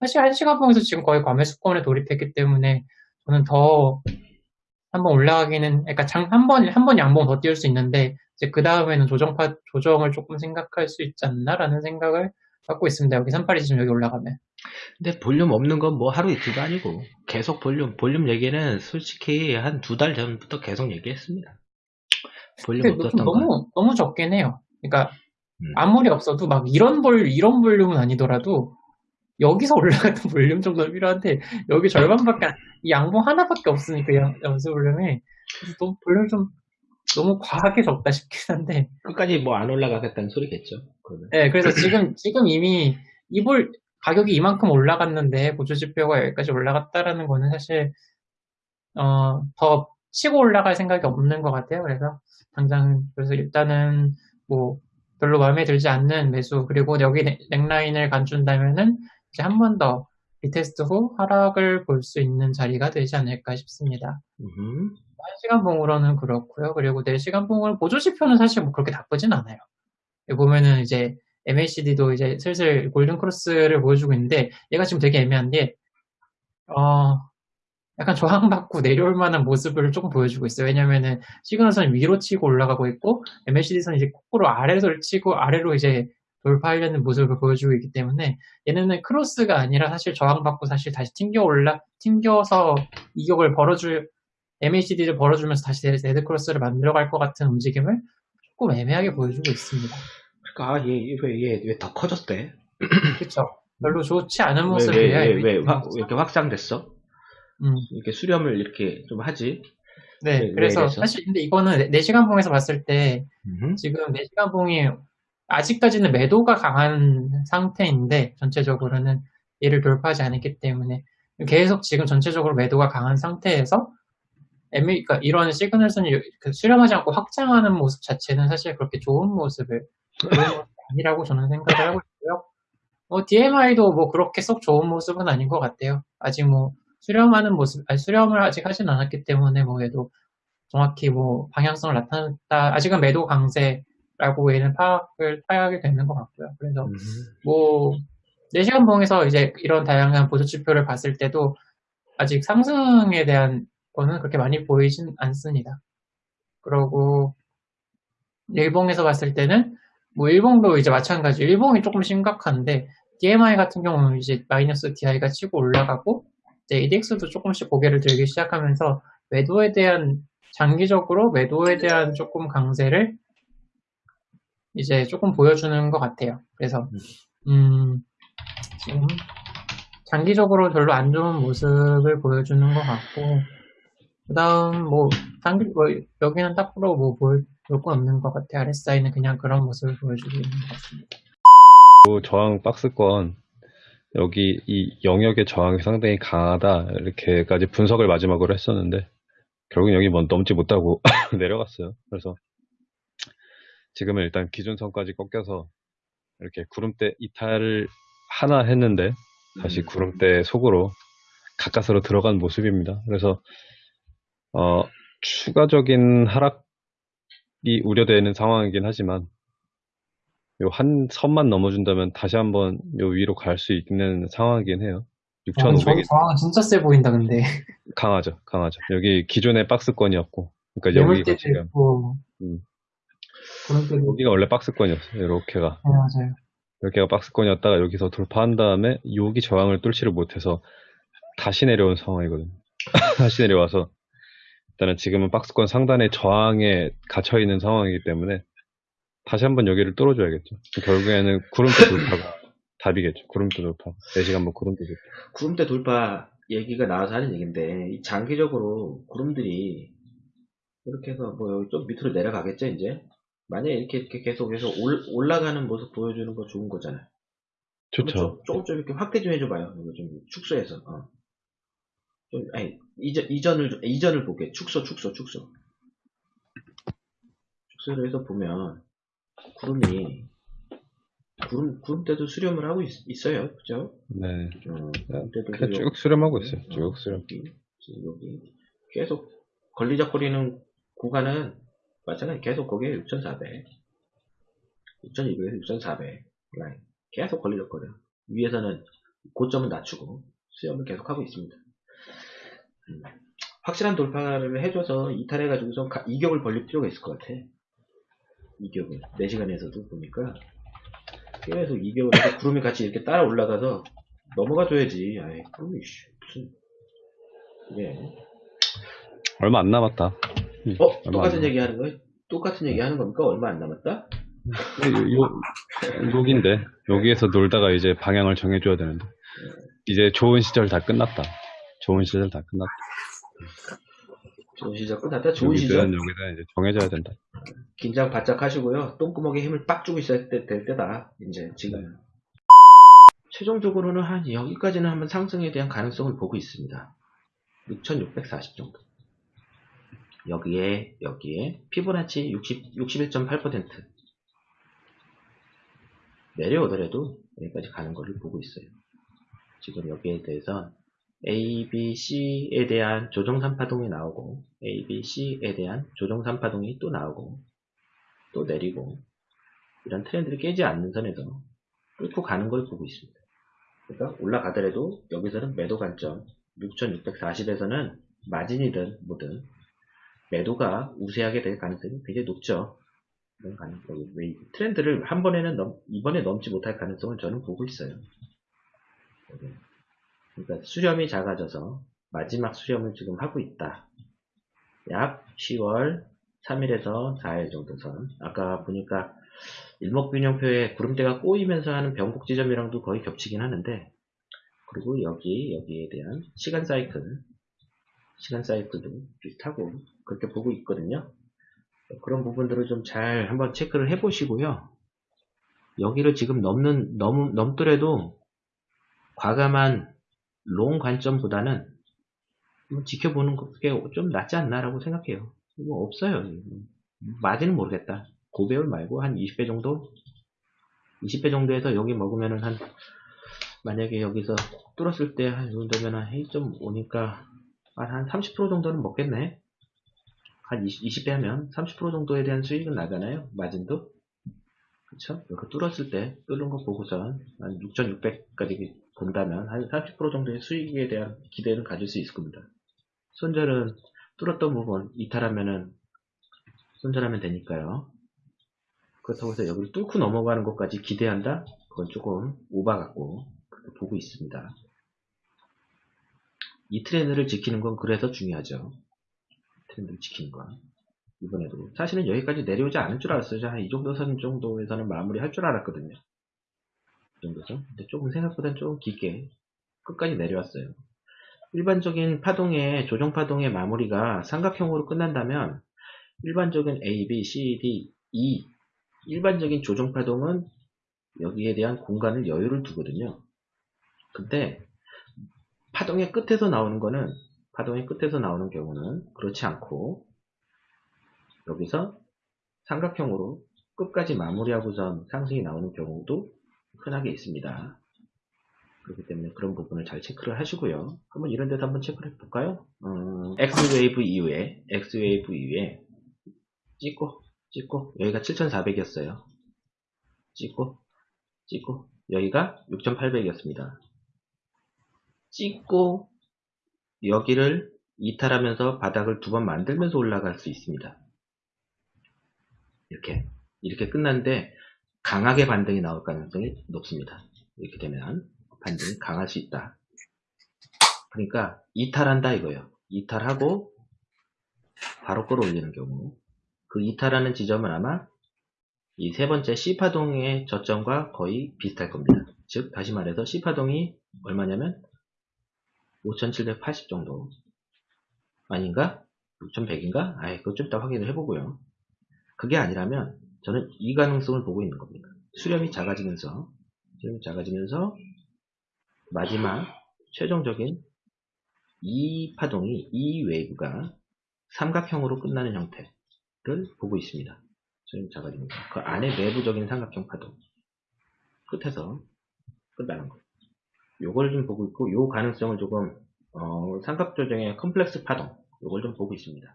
사실 한 시간 봉에서 지금 거의 과매수권에 돌입했기 때문에 저는 더 한번 올라가기는 그러니까 한 번 한 번 양봉 더 띄울 수 있는데 이제 그 다음에는 조정파 조정을 조금 생각할 수 있지 않나라는 생각을 갖고 있습니다. 여기 38이 지금 여기 올라가면. 근데 볼륨 없는 건 뭐 하루 이틀도 아니고 계속 볼륨 볼륨 얘기는 솔직히 한 두 달 전부터 계속 얘기했습니다. 볼륨 없었던 너무 건. 너무 적긴 해요. 그러니까 음. 아무리 없어도 막 이런 볼 이런 볼륨은 아니더라도 여기서 올라갔던 볼륨 정도는 필요한데 여기 절반밖에 이 양봉 하나밖에 없으니까 연습 볼륨이 그래서 너무 볼륨 좀 너무 과하게 적다 싶긴 한데 끝까지 뭐 안 올라가겠다는 소리겠죠. 그러면. 네, 그래서 지금 지금 이미 이볼 가격이 이만큼 올라갔는데 보조 지표가 여기까지 올라갔다라는 거는 사실 어, 더 치고 올라갈 생각이 없는 것 같아요. 그래서 당장 그래서 일단은 뭐 별로 마음에 들지 않는 매수 그리고 여기 넥라인을 깨준다면은 이제 한번 더 retest 후 하락을 볼 수 있는 자리가 되지 않을까 싶습니다. 음. 1시간 봉으로는 그렇고요. 그리고 4시간 봉을 보조 지표는 사실 뭐 그렇게 나쁘진 않아요. 보면은 이제 MACD도 이제 슬슬 golden cross를 보여주고 있는데 얘가 지금 되게 애매한 게 어, 약간 저항받고 내려올 만한 모습을 조금 보여주고 있어요. 왜냐면은 signal선이 위로 치고 올라가고 있고 MACD선이 이제 거꾸로 아래로 치고 아래로 이제 돌파하려는 모습을 보여주고 있기 때문에 얘네는 크로스가 아니라 사실 저항받고 사실 다시 튕겨 올라 튕겨서 이격을 벌어줄 MACD를 벌어주면서 다시 dead cross를 만들어갈 것 같은 움직임을 조금 애매하게 보여주고 있습니다. 그러니까 얘왜얘왜 더 커졌대? 그렇죠. 별로 좋지 않은 모습이에요. 왜, 왜, 왜, 왜, 왜 이렇게 확장됐어? 음. 이렇게 수렴을 이렇게 좀 하지. 네, 왜, 그래서 왜 사실 근데 이거는 4시간 봉에서 봤을 때 음흠. 지금 4시간 봉이 아직까지는 매도가 강한 상태인데 전체적으로는 얘를 돌파하지 않았기 때문에 계속 지금 전체적으로 매도가 강한 상태에서 애매, 그러니까 이런 시그널선이 그 수렴하지 않고 확장하는 모습 자체는 사실 그렇게 좋은 모습을 아니라고 저는 생각을 하고 있고요. 뭐 DMI도 뭐 그렇게 쏙 좋은 모습은 아닌 것 같아요. 아직 뭐 수렴하는 모습, 아니 수렴을 아직 하진 않았기 때문에 뭐 얘도 정확히 뭐 방향성을 나타냈다. 아직은 매도 강세 라고 얘는 파악을 파악이 되는 것 같고요. 그래서 음. 뭐 4시간 봉에서 이제 이런 다양한 보조 지표를 봤을 때도 아직 상승에 대한 거는 그렇게 많이 보이진 않습니다. 그러고 일봉에서 봤을 때는 뭐 일봉도 이제 마찬가지 일봉이 조금 심각한데 DMI 같은 경우는 이제 마이너스 DI가 치고 올라가고 이제 ADX도 조금씩 고개를 들기 시작하면서 매도에 대한 장기적으로 매도에 대한 조금 강세를 이제 조금 보여주는 것 같아요. 그래서 음, 지금 장기적으로 별로 안 좋은 모습을 보여주는 것 같고 그 다음 뭐 장기 뭐 여기는 딱으로 뭐 볼건 없는 것 같아요. RSI는 그냥 그런 모습을 보여주고 있는 것 같습니다. 저항 박스권 여기 이 영역의 저항이 상당히 강하다 이렇게까지 분석을 마지막으로 했었는데 결국 여기 뭐 넘지 못하고 내려갔어요. 그래서 지금은 일단 기준선까지 꺾여서 이렇게 구름대 이탈을 하나 했는데 다시 음. 구름대 속으로 가까스로 들어간 모습입니다. 그래서 어, 추가적인 하락이 우려되는 상황이긴 하지만 요 한 선만 넘어준다면 다시 한번 요 위로 갈 수 있는 상황이긴 해요. 6,500이. 아, 진짜 세 보인다, 근데. 강하죠, 강하죠. 여기 기존의 박스권이었고. 그러니까 여기가 지금. 음. 여기가 원래 박스권이었어요, 이렇게가. 네, 맞아요. 여기가 박스권이었다가 여기서 돌파한 다음에 여기 저항을 뚫지를 못해서 다시 내려온 상황이거든요. 다시 내려와서 일단은 지금은 박스권 상단에 저항에 갇혀 있는 상황이기 때문에 다시 한번 여기를 뚫어줘야겠죠. 결국에는 구름대 돌파가 답이겠죠. 구름대 돌파. 4시간 뭐 구름대 돌파. 구름대 돌파 얘기가 나와서 하는 얘기인데, 장기적으로 구름들이 이렇게 해서 뭐 여기 좀 밑으로 내려가겠죠, 이제? 만약에 이렇게, 이렇게 계속 해서 올, 라가는 모습 보여주는 거 좋은 거잖아요. 좋죠. 조금 좀 이렇게 확대 좀 해줘봐요. 이거 좀 축소해서. 어. 좀, 아니, 이전, 이전을, 이전을 볼게. 축소, 축소, 축소. 축소를 해서 보면, 구름이 구름 구름 때도 수렴을 하고 있, 어요 그죠? 네. 어, 때도 쭉 수렴하고 있어요. 어, 쭉 수렴. 여기, 여기 계속 걸리적거리는 구간은 마찬가지 계속 거기에 6,400, 6,200에서 6,400 라인 계속 걸리적거려. 위에서는 고점은 낮추고 수렴을 계속하고 있습니다. 음, 확실한 돌파를 해줘서 이탈해가지고서 가- 이격을 벌릴 필요가 있을 것 같아. 이격을 4시간에서도 보니까 계속 이격을 해서 구름이 같이 이렇게 따라 올라가서 넘어가줘야지. 아이 구름이 씨, 무슨 이게 얼마 안 남았다. 음, 어 똑같은 얘기 하는 거예요? 똑같은 얘기 하는 겁니까? 얼마 안 남았다? 요, 요, 여기인데 여기에서 놀다가 이제 방향을 정해줘야 되는데 이제 좋은 시절 다 끝났다. 좋은 시절 다 끝났다. 좋은 시절 끝났다. 좋은 시절. 여기든 여기든 이제 정해져야 된다. 긴장 바짝 하시고요. 똥구멍에 힘을 빡 주고 있어야 때, 될 때다. 이제 지금. 최종적으로는 한 여기까지는 한번 상승에 대한 가능성을 보고 있습니다. 6640 정도. 여기에, 여기에, 피보나치 60, 61.8% 내려오더라도 여기까지 가는 것을 보고 있어요. 지금 여기에 대해서 A, B, C에 대한 조정 3파동이 나오고 A, B, C에 대한 조정 3파동이 또 나오고 또 내리고 이런 트렌드를 깨지 않는 선에서 뚫고 가는 걸 보고 있습니다. 그러니까 올라가더라도 여기서는 매도 관점 6640에서는 마진이든 뭐든 매도가 우세하게 될 가능성이 굉장히 높죠. 그런 가능성이 왜 트렌드를 한 번에는 넘, 이번에 넘지 못할 가능성을 저는 보고 있어요. 네. 그러니까 수렴이 작아져서 마지막 수렴을 지금 하고 있다. 약 10월 3일에서 4일 정도 선. 아까 보니까 일목균형표에 구름대가 꼬이면서 하는 변곡 지점이랑도 거의 겹치긴 하는데 그리고 여기 여기에 대한 시간 사이클 시간 사이클도 비슷하고 그렇게 보고 있거든요. 그런 부분들을 좀 잘 한번 체크를 해 보시고요. 여기를 지금 넘는 넘 넘더라도 과감한 롱 관점보다는 좀 지켜보는 게 좀 낫지 않나라고 생각해요. 뭐 없어요. 맞이는 모르겠다. 고배율 말고 한 20배 정도? 20배 정도에서 여기 먹으면은 한 만약에 여기서 뚫었을 때 한 이 정도면 한 1.5니까 한 30% 정도는 먹겠네. 한 20, 배 하면 30% 정도에 대한 수익은 나잖아요. 마진도. 그쵸? 이렇게 뚫었을 때 뚫은 거 보고선 한 6,600까지 본다면 한 30% 정도의 수익에 대한 기대는 가질 수 있을 겁니다. 손절은 뚫었던 부분 이탈하면은 손절하면 되니까요. 그렇다고 해서 여기를 뚫고 넘어가는 것까지 기대한다? 그건 조금 오바 같고 보고 있습니다. 이 트렌드를 지키는 건 그래서 중요하죠. 트렌드를 지키는 건. 이번에도. 사실은 여기까지 내려오지 않을 줄 알았어요. 한 이 정도 선 정도에서는 마무리 할 줄 알았거든요. 이 정도 선. 근데 조금 생각보다는 조금 깊게 끝까지 내려왔어요. 일반적인 파동의, 조정 파동의 마무리가 삼각형으로 끝난다면 일반적인 A, B, C, D, E 일반적인 조정 파동은 여기에 대한 공간을 여유를 두거든요. 근데 파동의 끝에서 나오는 거는 파동의 끝에서 나오는 경우는 그렇지 않고 여기서 삼각형으로 끝까지 마무리하고선 상승이 나오는 경우도 흔하게 있습니다. 그렇기 때문에 그런 부분을 잘 체크를 하시고요. 한번 이런 데도 한번 체크를 해볼까요? 어, X웨이브 이후에 X웨이브 이후에 찍고 찍고 여기가 7400이었어요. 찍고 찍고 여기가 6800이었습니다. 찍고 여기를 이탈하면서 바닥을 두 번 만들면서 올라갈 수 있습니다. 이렇게 이렇게 끝났는데 강하게 반등이 나올 가능성이 높습니다. 이렇게 되면 반등이 강할 수 있다. 그러니까 이탈한다 이거예요. 이탈하고 바로 끌어올리는 경우 그 이탈하는 지점은 아마 이 세 번째 C파동의 저점과 거의 비슷할 겁니다. 즉 다시 말해서 C파동이 얼마냐면 5780 정도 아닌가? 6100인가? 아이 그거 좀 이따 확인을 해보고요. 그게 아니라면 저는 이 가능성을 보고 있는 겁니다. 수렴이 작아지면서 수렴이 작아지면서 마지막 최종적인 이 파동이 이 웨이브가 삼각형으로 끝나는 형태를 보고 있습니다. 수렴이 작아지면서 그 안에 내부적인 삼각형 파동 끝에서 끝나는 거. 요걸 좀 보고 있고 요 가능성을 조금 어, 삼각조정의 컴플렉스 파동 요걸 좀 보고 있습니다.